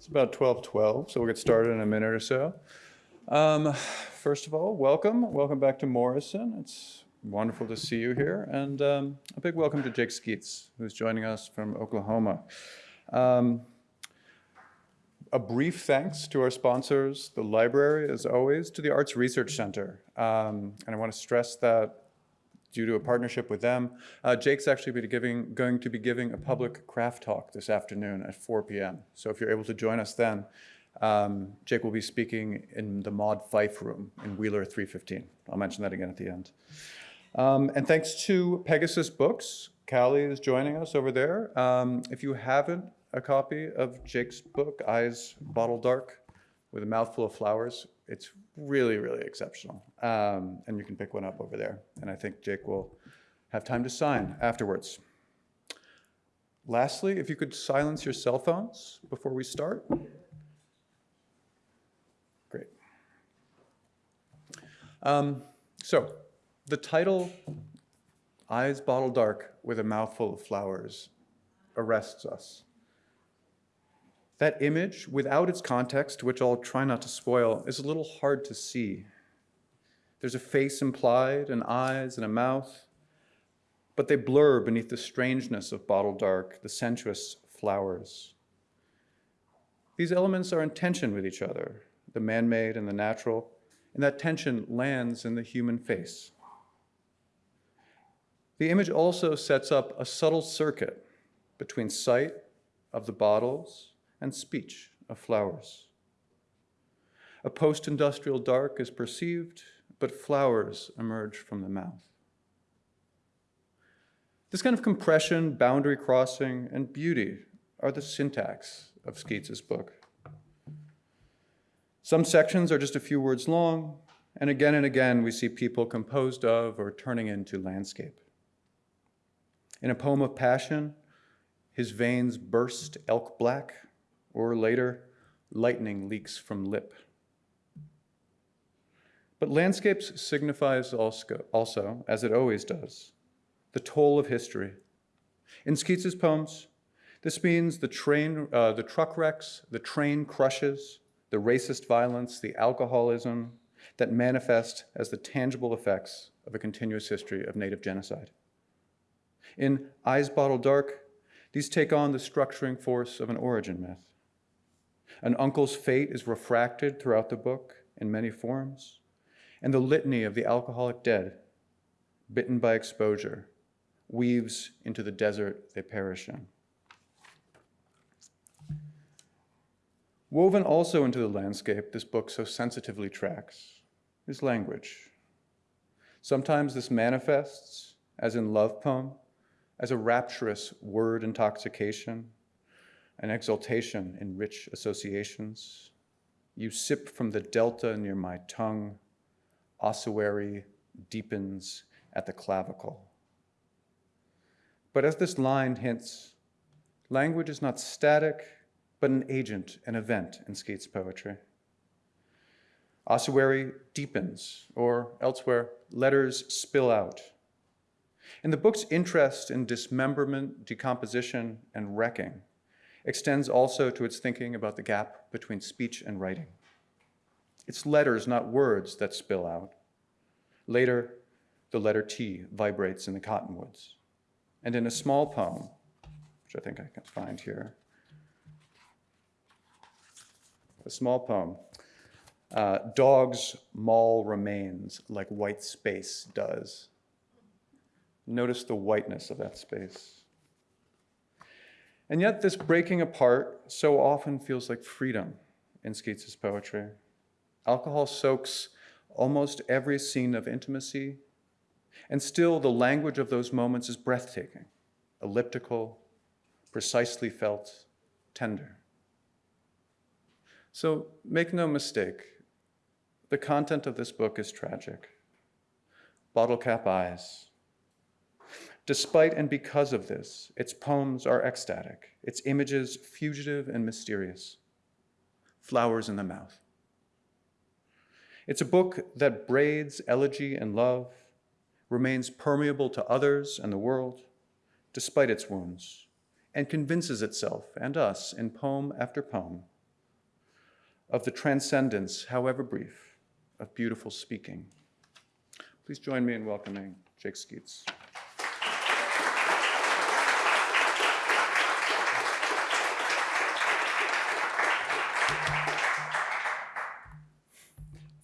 It's about 12:12, so we'll get started in a minute or so. Um, First of all, welcome. Welcome back to Morrison. It's wonderful to see you here. And um, a big welcome to Jake Skeets, who's joining us from Oklahoma. Um, A brief thanks to our sponsors, the library, as always, to the Arts Research Center. Um, And I want to stress that due to a partnership with them. Uh, Jake's actually giving, going to be giving a public craft talk this afternoon at 4 p.m. So if you're able to join us then, um, Jake will be speaking in the Maud Fife room in Wheeler 315. I'll mention that again at the end. Um, and thanks to Pegasus Books, Callie is joining us over there. Um, if you haven't a copy of Jake's book, Eyes Bottle Dark, with a mouthful of flowers, it's really, really exceptional. Um, and you can pick one up over there. And I think Jake will have time to sign afterwards. Lastly, if you could silence your cell phones before we start. Great. Um, so, the title, Eyes Bottle Dark with a Mouthful of Flowers, arrests us. That image, without its context, which I'll try not to spoil, is a little hard to see. There's a face implied, and eyes, and a mouth, but they blur beneath the strangeness of bottle dark, the sensuous flowers. These elements are in tension with each other, the man made and the natural, and that tension lands in the human face. The image also sets up a subtle circuit between sight of the bottles and speech of flowers. A post-industrial dark is perceived, but flowers emerge from the mouth. This kind of compression, boundary crossing, and beauty are the syntax of Skeets's book. Some sections are just a few words long, and again and again we see people composed of or turning into landscape. In a poem of passion, his veins burst elk black, or later, lightning leaks from lip. But landscapes signifies also, as it always does, the toll of history. In Skeets's poems, this means the train, uh, the truck wrecks, the train crushes, the racist violence, the alcoholism that manifest as the tangible effects of a continuous history of Native genocide. In Eyes Bottle Dark, these take on the structuring force of an origin myth. An uncle's fate is refracted throughout the book in many forms, and the litany of the alcoholic dead, bitten by exposure, weaves into the desert they perish in. Woven also into the landscape this book so sensitively tracks is language. Sometimes this manifests, as in Love Poem, as a rapturous word intoxication, an exaltation in rich associations. You sip from the delta near my tongue, ossuary deepens at the clavicle. But as this line hints, language is not static, but an agent, an event in Skeets' poetry. Ossuary deepens, or elsewhere, letters spill out. In the book's interest in dismemberment, decomposition, and wrecking extends also to its thinking about the gap between speech and writing. It's letters, not words, that spill out. Later, the letter T vibrates in the cottonwoods. And in a small poem, which I think I can find here, a small poem, uh, dogs maul remains like white space does. Notice the whiteness of that space. And yet this breaking apart so often feels like freedom in Skeets's poetry. Alcohol soaks almost every scene of intimacy, and still the language of those moments is breathtaking, elliptical, precisely felt, tender. So make no mistake, the content of this book is tragic. Bottle cap eyes, Despite and because of this, its poems are ecstatic, its images fugitive and mysterious. Flowers in the mouth. It's a book that braids elegy and love, remains permeable to others and the world, despite its wounds, and convinces itself and us in poem after poem of the transcendence, however brief, of beautiful speaking. Please join me in welcoming Jake Skeets.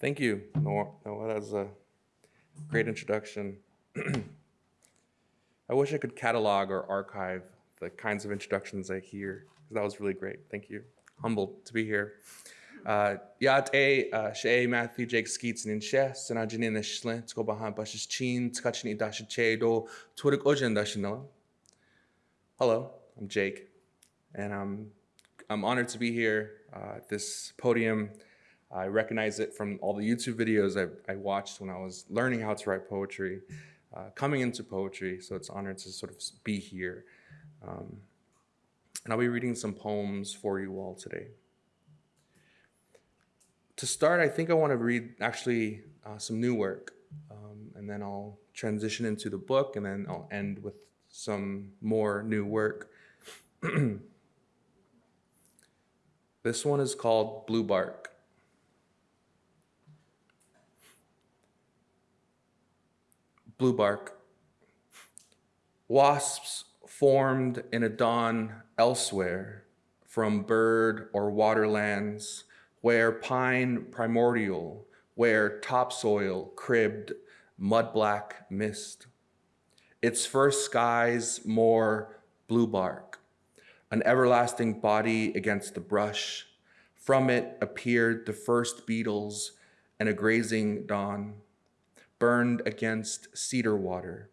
Thank you, Noah. That was a great introduction. I wish I could catalog or archive the kinds of introductions I hear. Because that was really great. Thank you. Humbled to be here. Yat a she Matthew Jake Skeets and she sanajini na shlin tko bahan bashis chin tkachni dash che do turik ojen dashinella. Hello, I'm Jake, and I'm I'm honored to be here uh, at this podium. I recognize it from all the YouTube videos I, I watched when I was learning how to write poetry, uh, coming into poetry. So it's honored to sort of be here. Um, and I'll be reading some poems for you all today. To start, I think I want to read actually uh, some new work, um, and then I'll transition into the book, and then I'll end with some more new work. this one is called Blue Bark. Blue bark. Wasps formed in a dawn elsewhere from bird or waterlands where pine primordial, where topsoil cribbed mud black mist. Its first skies more blue bark, an everlasting body against the brush. From it appeared the first beetles and a grazing dawn burned against cedar water.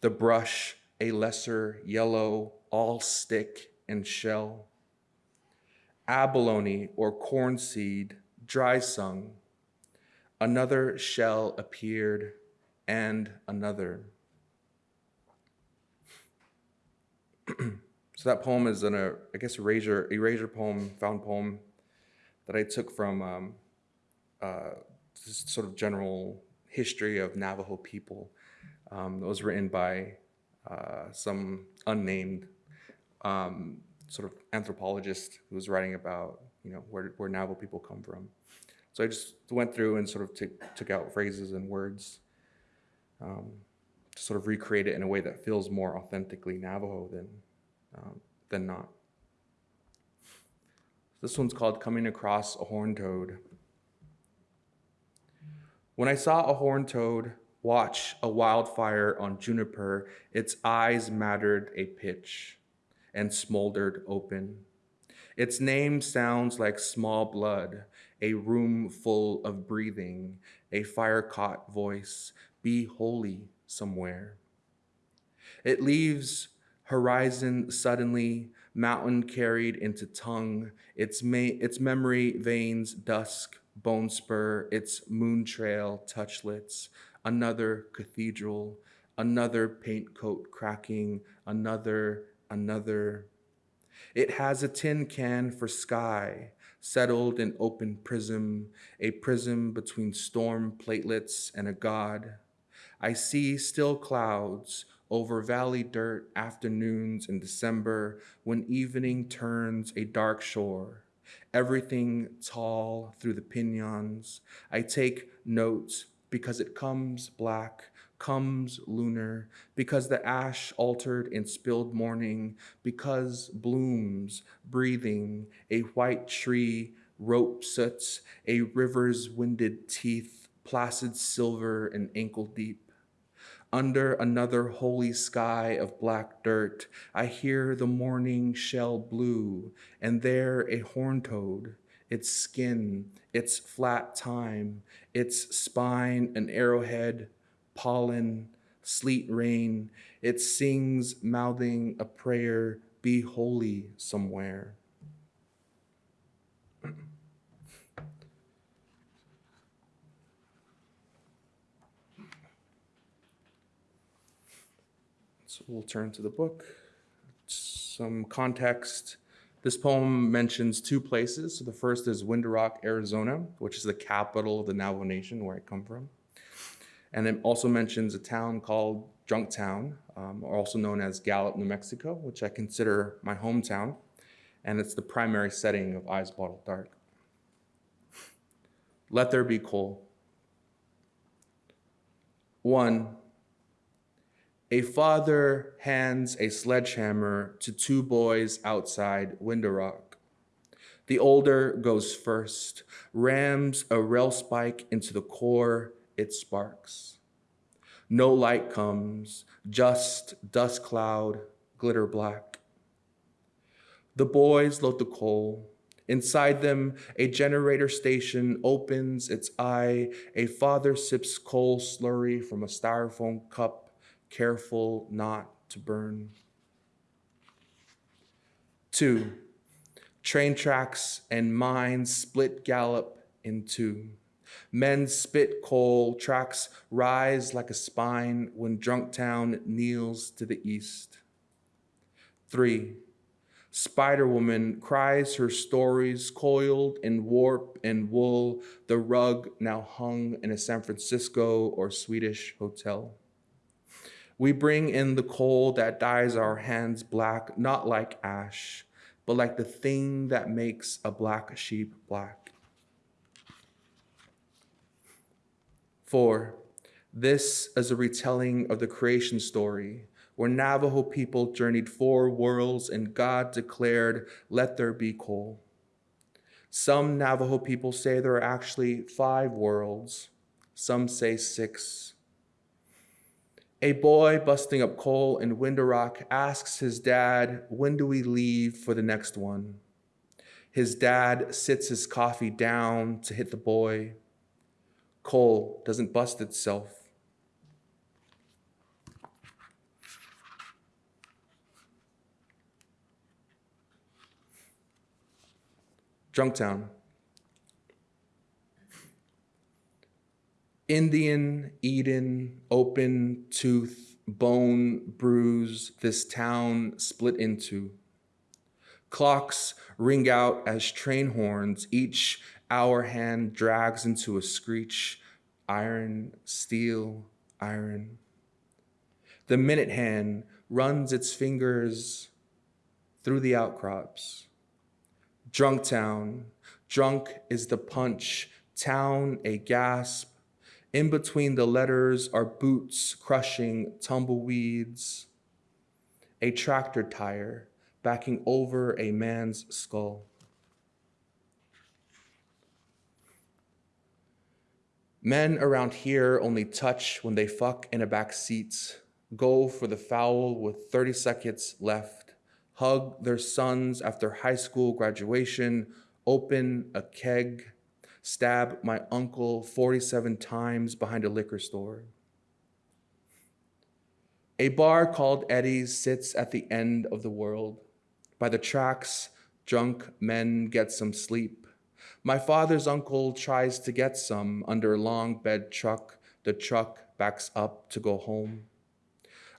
The brush, a lesser yellow, all stick and shell. Abalone or corn seed, dry sung. Another shell appeared, and another. so that poem is an, uh, I guess, erasure, erasure poem, found poem that I took from um, uh, sort of general history of Navajo people. Um, it was written by uh, some unnamed um, sort of anthropologist who was writing about you know where, where Navajo people come from. So I just went through and sort of took, took out phrases and words um, to sort of recreate it in a way that feels more authentically Navajo than, um, than not. This one's called Coming Across a Horned Toad. When I saw a horned toad watch a wildfire on juniper, its eyes mattered a pitch and smoldered open. Its name sounds like small blood, a room full of breathing, a fire caught voice, be holy somewhere. It leaves horizon suddenly, mountain carried into tongue, its, its memory veins dusk, bone spur, its moon trail touchlets, another cathedral, another paint coat cracking, another, another. It has a tin can for sky, settled in open prism, a prism between storm platelets and a god. I see still clouds over valley dirt afternoons in December when evening turns a dark shore everything tall through the pinions. I take notes because it comes black, comes lunar, because the ash altered in spilled morning, because blooms breathing, a white tree, rope soots, a river's winded teeth, placid silver and ankle deep. Under another holy sky of black dirt, I hear the morning shell blue, and there a horned toad, its skin, its flat time, its spine an arrowhead, pollen, sleet rain. It sings, mouthing a prayer, be holy somewhere. We'll turn to the book. Some context. This poem mentions two places. So the first is Window Rock, Arizona, which is the capital of the Navajo Nation, where I come from. And it also mentions a town called Drunktown, um, also known as Gallup, New Mexico, which I consider my hometown. And it's the primary setting of Eyes Bottle Dark. Let there be coal. One, a father hands a sledgehammer to two boys outside Window Rock. The older goes first, rams a rail spike into the core, it sparks. No light comes, just dust cloud, glitter black. The boys load the coal. Inside them, a generator station opens its eye. A father sips coal slurry from a styrofoam cup, careful not to burn. Two, train tracks and mines split Gallup in two. Men spit coal, tracks rise like a spine when drunk town kneels to the east. Three, Spider Woman cries her stories coiled in warp and wool, the rug now hung in a San Francisco or Swedish hotel. We bring in the coal that dyes our hands black, not like ash, but like the thing that makes a black sheep black. Four, this is a retelling of the creation story where Navajo people journeyed four worlds and God declared, Let there be coal. Some Navajo people say there are actually five worlds, some say six. A boy busting up coal in Window Rock asks his dad, When do we leave for the next one? His dad sits his coffee down to hit the boy. Coal doesn't bust itself. Drunktown. Indian, Eden, open tooth, bone, bruise, this town split into. Clocks ring out as train horns, each hour hand drags into a screech, iron, steel, iron. The minute hand runs its fingers through the outcrops. Drunk town. Drunk is the punch. Town, a gasp. In between the letters are boots crushing tumbleweeds. A tractor tire backing over a man's skull. Men around here only touch when they fuck in a back seat, go for the foul with 30 seconds left hug their sons after high school graduation, open a keg, stab my uncle 47 times behind a liquor store. A bar called Eddie's sits at the end of the world. By the tracks, drunk men get some sleep. My father's uncle tries to get some under a long bed truck. The truck backs up to go home.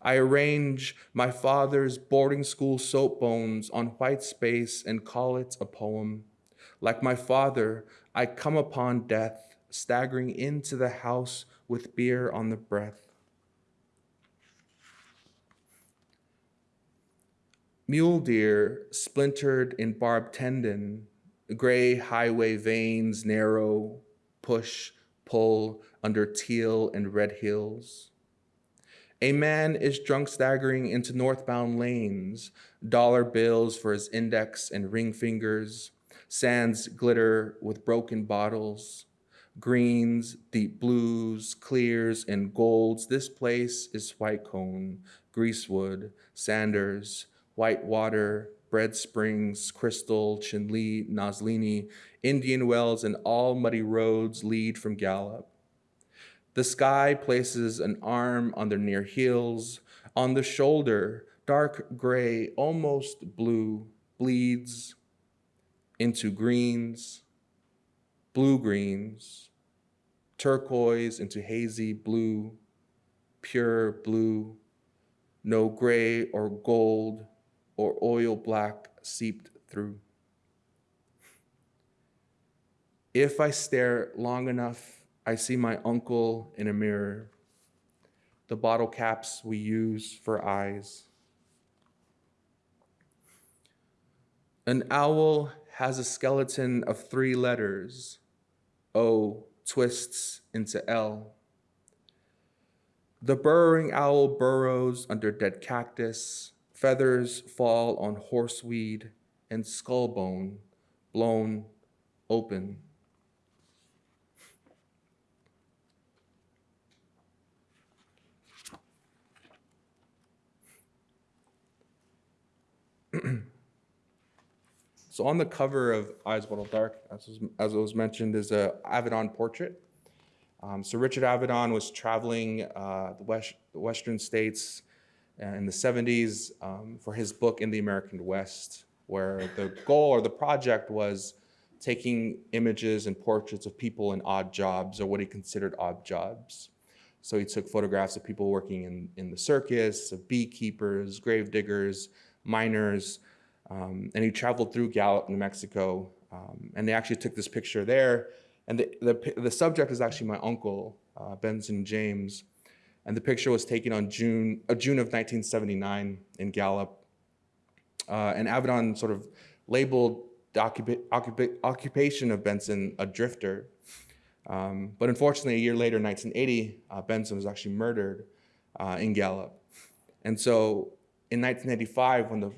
I arrange my father's boarding school soap bones on white space and call it a poem. Like my father, I come upon death, staggering into the house with beer on the breath. Mule deer splintered in barbed tendon, gray highway veins narrow, push, pull under teal and red hills. A man is drunk staggering into northbound lanes, dollar bills for his index and ring fingers, sands glitter with broken bottles, greens, deep blues, clears, and golds. This place is White Cone, Greasewood, Sanders, White Water, Bread Springs, Crystal, Chinle, Nazlini, Indian Wells, and all muddy roads lead from Gallup. The sky places an arm on their near heels. On the shoulder, dark gray, almost blue, bleeds into greens, blue greens, turquoise into hazy blue, pure blue, no gray or gold or oil black seeped through. If I stare long enough, I see my uncle in a mirror, the bottle caps we use for eyes. An owl has a skeleton of three letters, O twists into L. The burrowing owl burrows under dead cactus, feathers fall on horseweed and skull bone blown open. So on the cover of Eyes Bottle Dark, as was, as was mentioned, is a Avedon portrait. Um, so Richard Avedon was traveling uh, the, west, the western states in the 70s um, for his book In the American West, where the goal or the project was taking images and portraits of people in odd jobs or what he considered odd jobs. So he took photographs of people working in, in the circus, of beekeepers, grave diggers, miners, um, and he traveled through Gallup, New Mexico, um, and they actually took this picture there. And the, the, the subject is actually my uncle, uh, Benson James, and the picture was taken on June, uh, June of 1979 in Gallup. Uh, and Avedon sort of labeled the occupa occupa occupation of Benson a drifter. Um, but unfortunately, a year later, 1980, uh, Benson was actually murdered uh, in Gallup. And so in 1985, when the,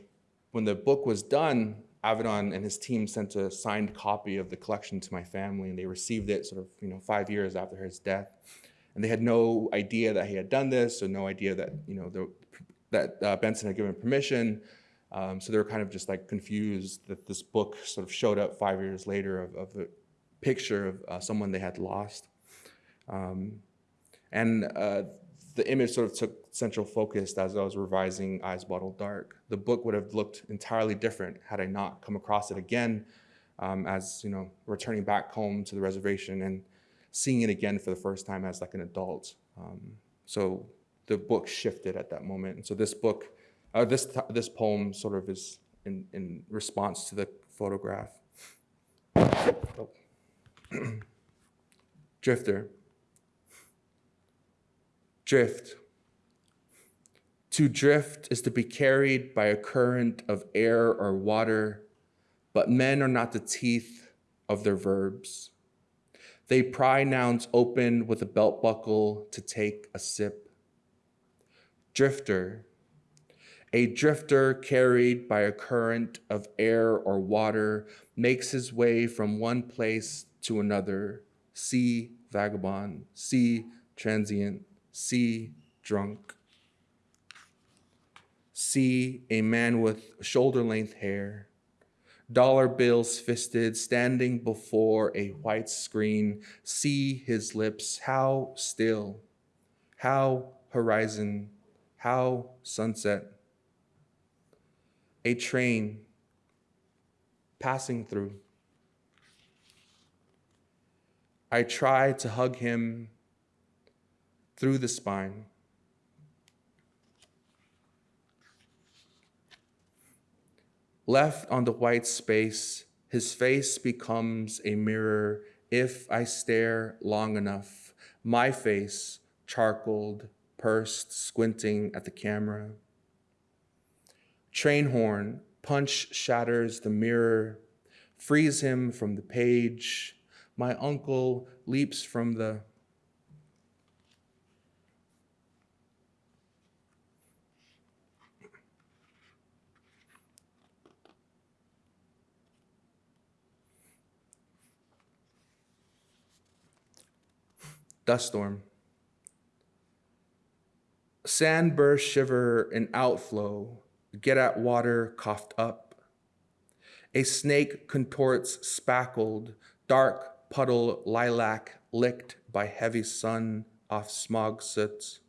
when the book was done, Avedon and his team sent a signed copy of the collection to my family, and they received it sort of you know five years after his death and they had no idea that he had done this, or no idea that you know the, that uh, Benson had given permission. Um, so they were kind of just like confused that this book sort of showed up five years later of, of a picture of uh, someone they had lost. Um, and uh, the image sort of took central focus as I was revising Eyes Bottle Dark. The book would have looked entirely different had I not come across it again um, as, you know, returning back home to the reservation and seeing it again for the first time as like an adult. Um, so the book shifted at that moment. And so this book, uh, this, this poem sort of is in, in response to the photograph. Oh. Drifter. Drift. To drift is to be carried by a current of air or water, but men are not the teeth of their verbs. They pry nouns open with a belt buckle to take a sip. Drifter. A drifter carried by a current of air or water makes his way from one place to another. See vagabond, see transient, see drunk. See a man with shoulder length hair, dollar bills fisted, standing before a white screen, see his lips, how still, how horizon, how sunset. A train passing through. I try to hug him through the spine. Left on the white space, his face becomes a mirror if I stare long enough. My face, charcoaled, pursed, squinting at the camera. Train horn, punch shatters the mirror, frees him from the page. My uncle leaps from the dust storm. Sandburst shiver and outflow, get at water coughed up. A snake contorts spackled, dark puddle lilac licked by heavy sun off smog soot.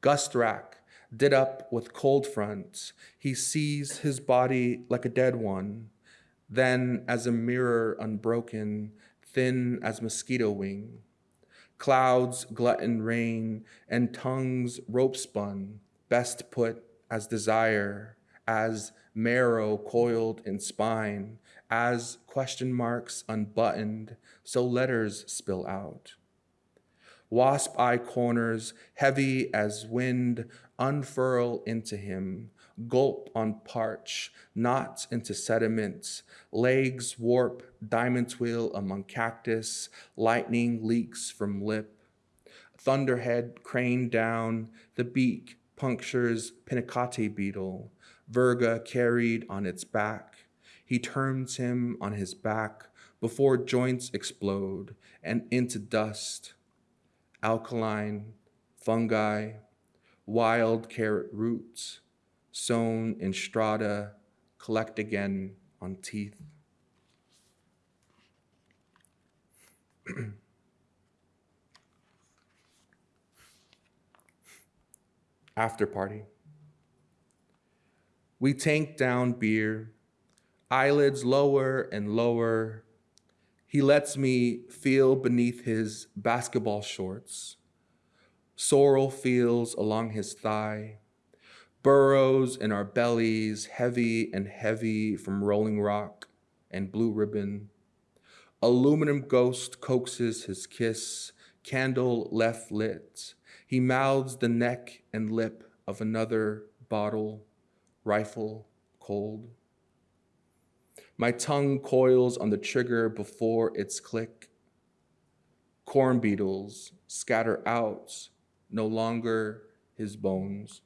Gust rack, did up with cold fronts, he sees his body like a dead one, then as a mirror unbroken, thin as mosquito wing clouds glutton rain, and tongues rope spun, best put as desire, as marrow coiled in spine, as question marks unbuttoned, so letters spill out. Wasp eye corners, heavy as wind, unfurl into him. Gulp on parch, knots into sediments, legs warp, diamonds wheel among cactus, lightning leaks from lip. Thunderhead crane down, the beak punctures pinacate beetle, virga carried on its back. He turns him on his back before joints explode and into dust. Alkaline, fungi, wild carrot roots, sown in strata, collect again on teeth. After party. We tank down beer, eyelids lower and lower. He lets me feel beneath his basketball shorts. Sorrel feels along his thigh, burrows in our bellies, heavy and heavy from rolling rock and blue ribbon. Aluminum ghost coaxes his kiss, candle left lit. He mouths the neck and lip of another bottle, rifle cold. My tongue coils on the trigger before its click. Corn beetles scatter out, no longer his bones.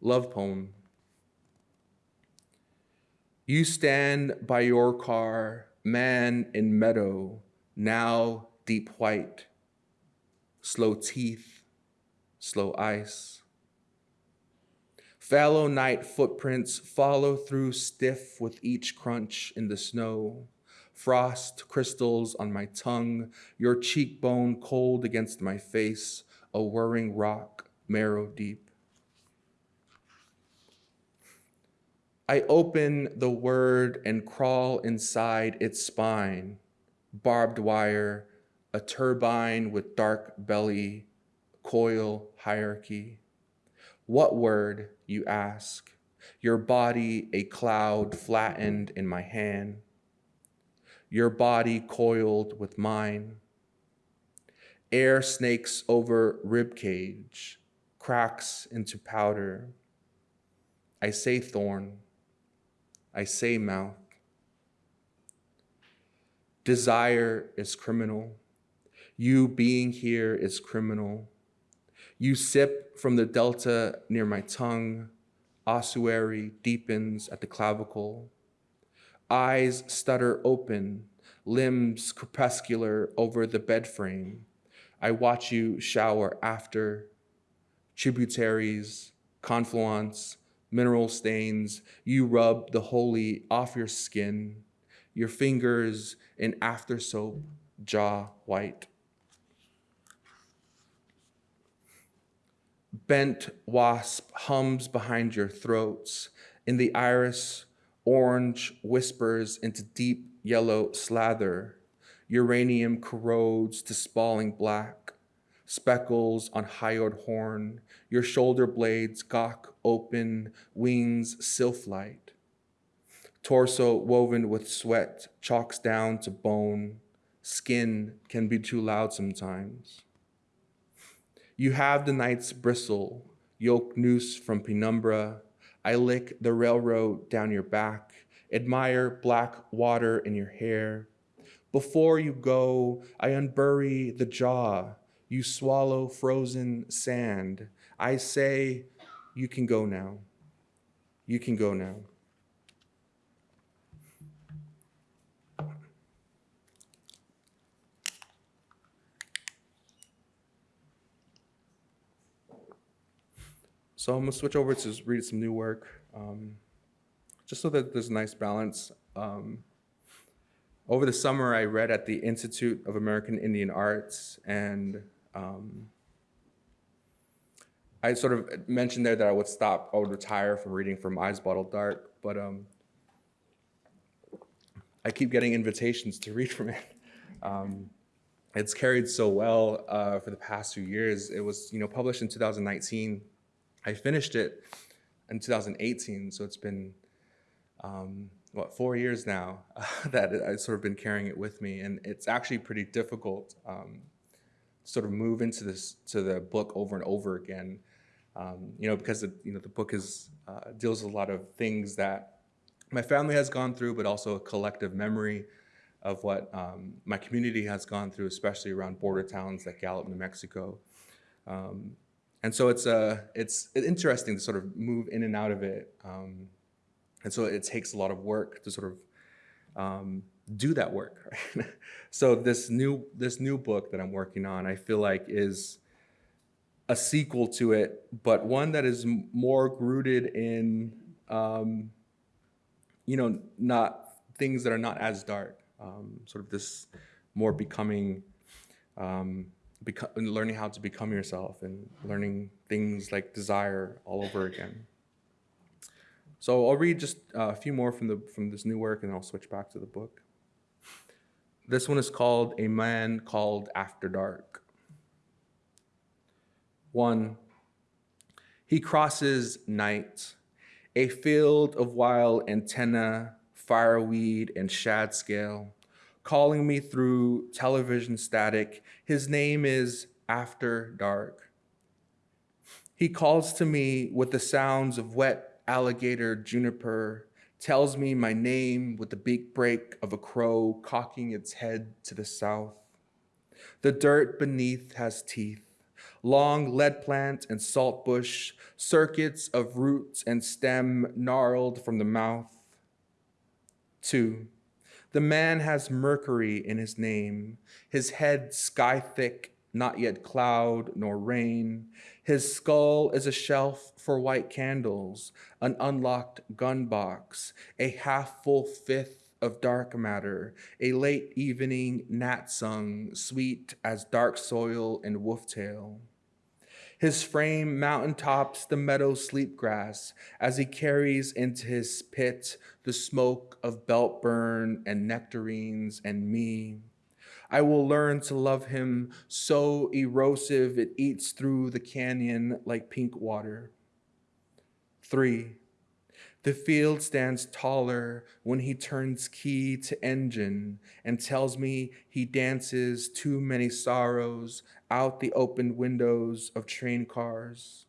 Love poem. You stand by your car, man in meadow, now deep white, slow teeth, slow ice. Fallow night footprints follow through stiff with each crunch in the snow. Frost crystals on my tongue, your cheekbone cold against my face, a whirring rock, marrow deep. I open the word and crawl inside its spine, barbed wire, a turbine with dark belly, coil hierarchy. What word, you ask? Your body a cloud flattened in my hand. Your body coiled with mine. Air snakes over rib cage, cracks into powder. I say thorn. I say mouth. Desire is criminal. You being here is criminal. You sip from the delta near my tongue. Ossuary deepens at the clavicle. Eyes stutter open, limbs crepuscular over the bed frame. I watch you shower after. Tributaries, confluence, mineral stains, you rub the holy off your skin, your fingers in after soap, jaw white. Bent wasp hums behind your throats. In the iris, orange whispers into deep yellow slather. Uranium corrodes to spalling black speckles on hyoid horn, your shoulder blades gawk open, wings sylph-light. Torso woven with sweat chalks down to bone, skin can be too loud sometimes. You have the night's bristle, yoke noose from penumbra. I lick the railroad down your back, admire black water in your hair. Before you go, I unbury the jaw, you swallow frozen sand. I say, you can go now. You can go now. So I'm gonna switch over to read some new work, um, just so that there's a nice balance. Um, over the summer, I read at the Institute of American Indian Arts and um, I sort of mentioned there that I would stop, I would retire from reading from Eyes Bottle Dark, but um, I keep getting invitations to read from it. Um, it's carried so well uh, for the past few years. It was, you know, published in 2019. I finished it in 2018, so it's been um, what four years now that I've sort of been carrying it with me, and it's actually pretty difficult um, sort of move into this to the book over and over again. Um, you know, because the, you know the book is uh, deals with a lot of things that my family has gone through, but also a collective memory of what um, my community has gone through, especially around border towns like Gallup, New Mexico. Um, and so it's uh, it's interesting to sort of move in and out of it. Um, and so it takes a lot of work to sort of um, do that work. So this new this new book that I'm working on, I feel like is a sequel to it, but one that is more rooted in um, you know not things that are not as dark. Um, sort of this more becoming, um, beco- learning how to become yourself and learning things like desire all over again. So I'll read just a few more from the from this new work, and then I'll switch back to the book. This one is called "A Man Called After Dark." One. He crosses night, a field of wild antenna, fireweed, and shad scale, calling me through television static. His name is After Dark. He calls to me with the sounds of wet alligator juniper tells me my name with the beak break of a crow cocking its head to the south. The dirt beneath has teeth, long lead plant and salt bush, circuits of roots and stem gnarled from the mouth. Two, the man has mercury in his name, his head sky thick not yet cloud nor rain. His skull is a shelf for white candles, an unlocked gun box, a half full fifth of dark matter, a late evening gnat sung, sweet as dark soil and wolf tail. His frame mountain tops the meadow sleep grass as he carries into his pit the smoke of belt burn and nectarines and me. I will learn to love him so erosive it eats through the canyon like pink water. Three, the field stands taller when he turns key to engine and tells me he dances too many sorrows out the open windows of train cars.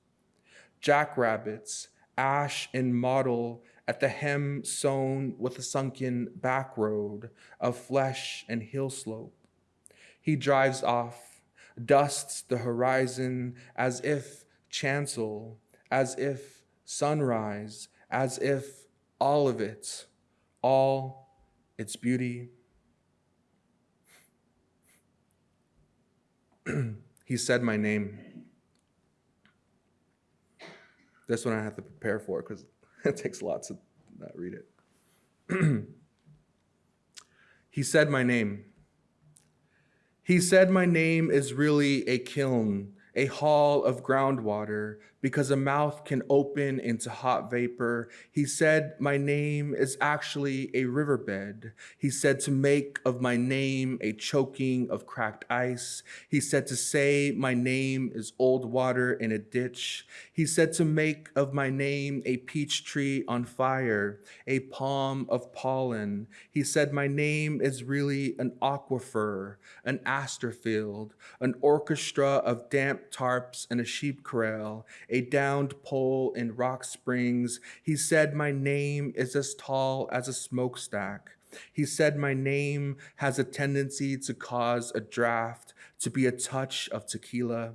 Jackrabbits, ash and mottle at the hem sown with a sunken back road of flesh and hill slope. He drives off, dusts the horizon as if chancel, as if sunrise, as if all of it, all its beauty. he said my name. This one I have to prepare for because it takes a lot to not read it. he said my name. He said, My name is really a kiln, a hall of groundwater, because a mouth can open into hot vapor. He said, My name is actually a riverbed. He said to make of my name a choking of cracked ice. He said to say, My name is old water in a ditch. He said to make of my name a peach tree on fire, a palm of pollen. He said, My name is really an aquifer, an aster field, an orchestra of damp tarps and a sheep corral a downed pole in Rock Springs. He said, My name is as tall as a smokestack. He said, My name has a tendency to cause a draft, to be a touch of tequila.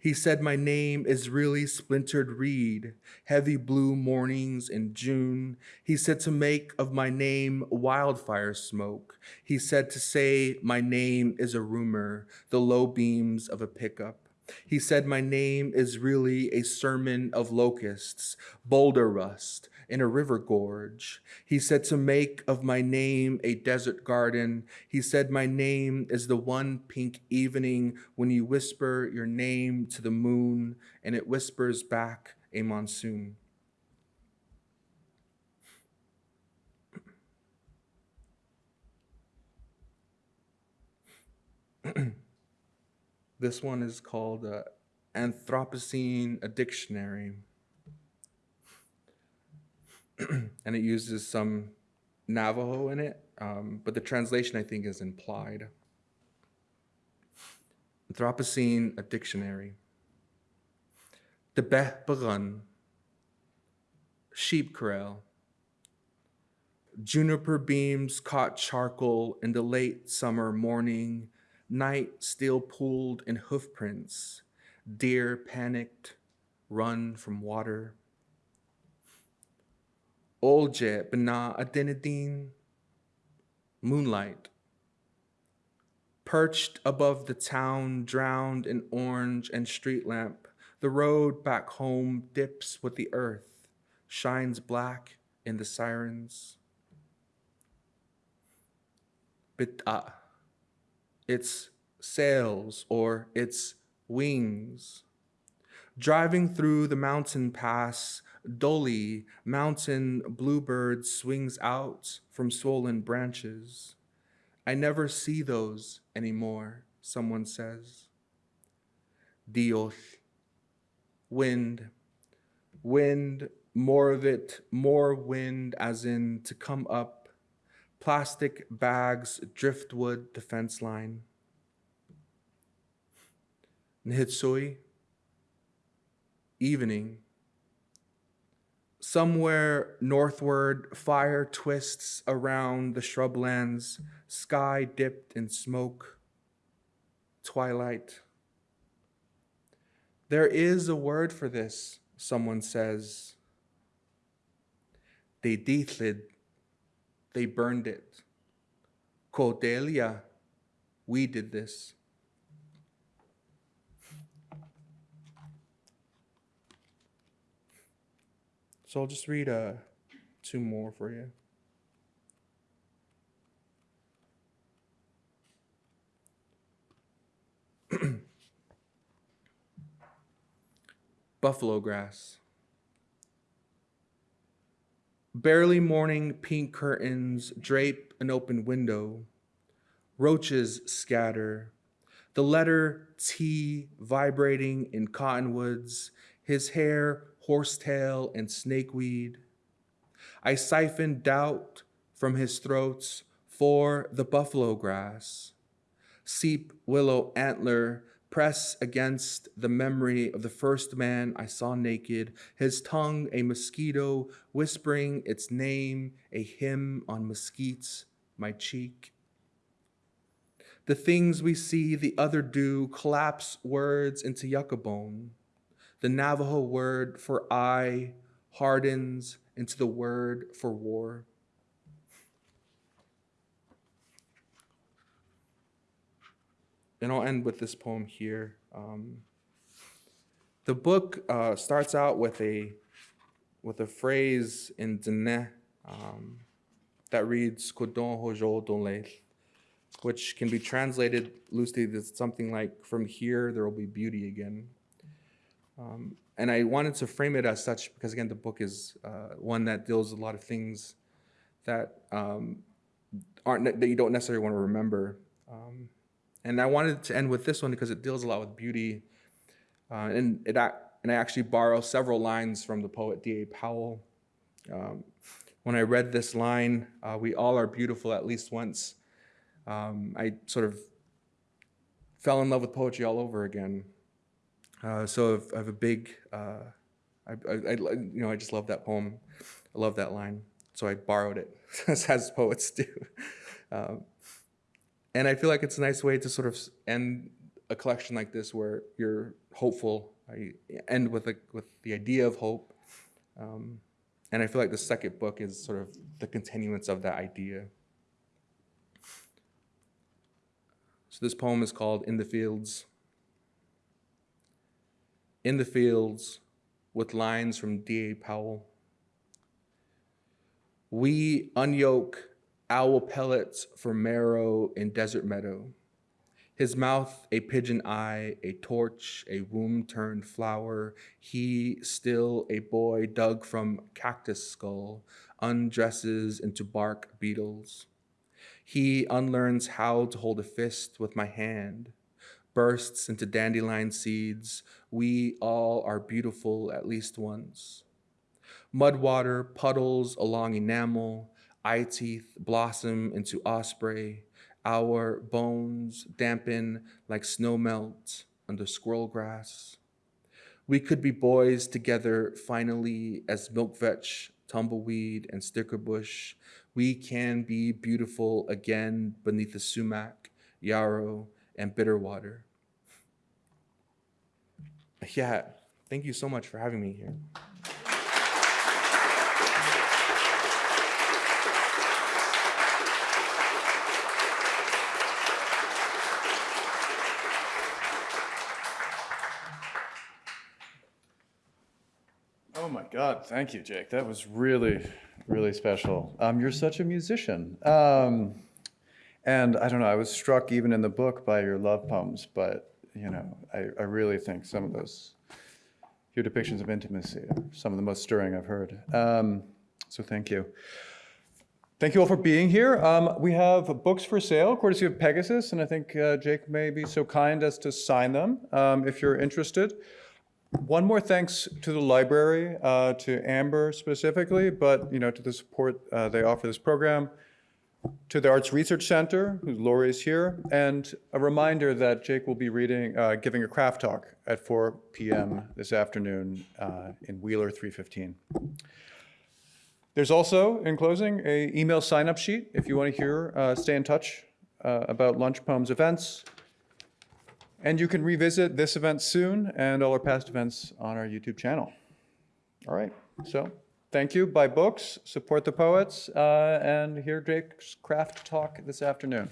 He said, My name is really splintered reed, heavy blue mornings in June. He said to make of my name wildfire smoke. He said to say, My name is a rumor, the low beams of a pickup. He said, My name is really a sermon of locusts, boulder rust, in a river gorge. He said, To make of my name a desert garden. He said, My name is the one pink evening when you whisper your name to the moon and it whispers back a monsoon. this one is called uh, Anthropocene, a dictionary. and it uses some Navajo in it, um, but the translation I think is implied. Anthropocene, a dictionary. The Beh Bagun, sheep corral. Juniper beams caught charcoal in the late summer morning, night still pooled in hoofprints, deer panicked, run from water. Olje bena adenidine, moonlight. Perched above the town, drowned in orange and street lamp, the road back home dips with the earth, shines black in the sirens. Bita, ah. Its sails or its wings. Driving through the mountain pass, dully, mountain bluebird swings out from swollen branches. I never see those anymore, someone says. Dios, wind, wind, more of it, more wind, as in to come up, plastic bags, driftwood, the fence line. Nhitsui, evening. Somewhere northward, fire twists around the shrublands, sky dipped in smoke, twilight. There is a word for this, someone says. They they burned it. Cordelia, we did this. So I'll just read uh, two more for you. Buffalo grass. Barely morning pink curtains drape an open window. Roaches scatter. The letter T vibrating in cottonwoods, his hair horsetail and snakeweed. I siphon doubt from his throats for the buffalo grass. Seep willow antler press against the memory of the first man I saw naked, his tongue a mosquito whispering its name, a hymn on mesquites, my cheek. The things we see the other do collapse words into yucca bone. The Navajo word for I hardens into the word for war. And I'll end with this poem here. Um, the book uh, starts out with a with a phrase in Dene um, that reads "Kodon hojo don which can be translated loosely as something like "From here there will be beauty again." Um, and I wanted to frame it as such because, again, the book is uh, one that deals with a lot of things that um, aren't that you don't necessarily want to remember. Um, and I wanted to end with this one because it deals a lot with beauty, uh, and it and I actually borrow several lines from the poet D.A. Powell. Um, when I read this line, uh, "We all are beautiful at least once," um, I sort of fell in love with poetry all over again. Uh, so I have a big, uh, I, I, I, you know, I just love that poem. I love that line. So I borrowed it, as poets do. Um, and I feel like it's a nice way to sort of end a collection like this where you're hopeful. I end with, a, with the idea of hope. Um, and I feel like the second book is sort of the continuance of that idea. So this poem is called In the Fields in the fields with lines from D.A. Powell. We unyoke owl pellets for marrow in desert meadow. His mouth a pigeon eye, a torch, a womb turned flower. He still a boy dug from cactus skull, undresses into bark beetles. He unlearns how to hold a fist with my hand, bursts into dandelion seeds. We all are beautiful at least once. Mud water puddles along enamel, eye teeth blossom into osprey. Our bones dampen like snow melt under squirrel grass. We could be boys together finally as milk vetch, tumbleweed, and stickerbush. We can be beautiful again beneath the sumac, yarrow, and bitter water. Yeah, thank you so much for having me here. Oh my God, thank you, Jake. That was really, really special. Um, you're such a musician. Um, and I don't know, I was struck even in the book by your love poems, but, you know, I, I really think some of those, your depictions of intimacy are some of the most stirring I've heard. Um, so thank you. Thank you all for being here. Um, we have books for sale, courtesy of Pegasus, and I think uh, Jake may be so kind as to sign them um, if you're interested. One more thanks to the library, uh, to Amber specifically, but you know to the support uh, they offer this program, to the Arts Research Center, Lori is here, and a reminder that Jake will be reading, uh, giving a craft talk at 4 p.m. this afternoon uh, in Wheeler 315. There's also, in closing, a email sign-up sheet if you want to hear, uh, stay in touch uh, about Lunch Poems events. And you can revisit this event soon and all our past events on our YouTube channel. All right, so thank you. Buy books, support the poets, uh, and hear Drake's craft talk this afternoon.